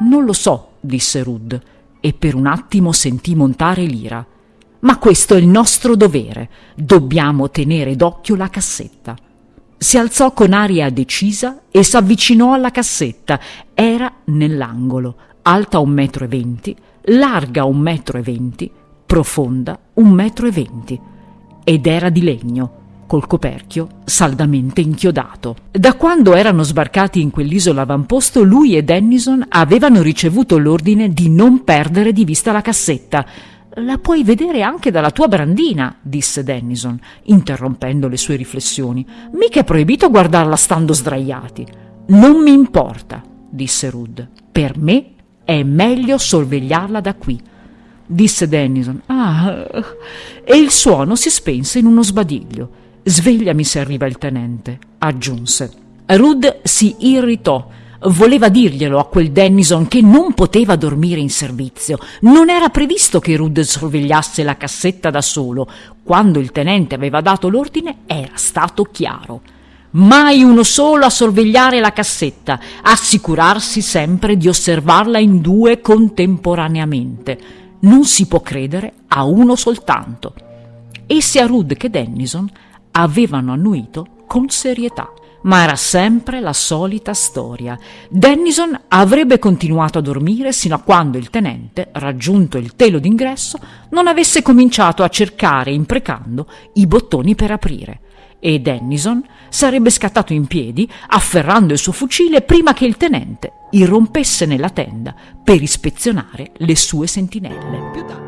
Non lo so, disse Rud, e per un attimo sentì montare l'ira. Ma questo è il nostro dovere. Dobbiamo tenere d'occhio la cassetta. Si alzò con aria decisa e s'avvicinò alla cassetta. Era nell'angolo, alta un metro e venti, larga un metro e venti, profonda un metro e venti. Ed era di legno, col coperchio saldamente inchiodato. Da quando erano sbarcati in quell'isola avamposto, lui e Dennison avevano ricevuto l'ordine di non perdere di vista la cassetta. La puoi vedere anche dalla tua brandina, disse Dennison, interrompendo le sue riflessioni. Mica è proibito guardarla stando sdraiati. Non mi importa, disse Rud. Per me è meglio sorvegliarla da qui. Disse Dennison. Ah. E il suono si spense in uno sbadiglio. Svegliami se arriva il tenente, aggiunse. Rud si irritò. Voleva dirglielo a quel Dennison che non poteva dormire in servizio. Non era previsto che Rud sorvegliasse la cassetta da solo. Quando il tenente aveva dato l'ordine era stato chiaro. Mai uno solo a sorvegliare la cassetta, assicurarsi sempre di osservarla in due contemporaneamente. Non si può credere a uno soltanto. E sia Rud che Dennison avevano annuito con serietà. Ma era sempre la solita storia. Dennison avrebbe continuato a dormire sino a quando il tenente, raggiunto il telo d'ingresso, non avesse cominciato a cercare, imprecando, i bottoni per aprire. E Dennison sarebbe scattato in piedi, afferrando il suo fucile prima che il tenente irrompesse nella tenda per ispezionare le sue sentinelle.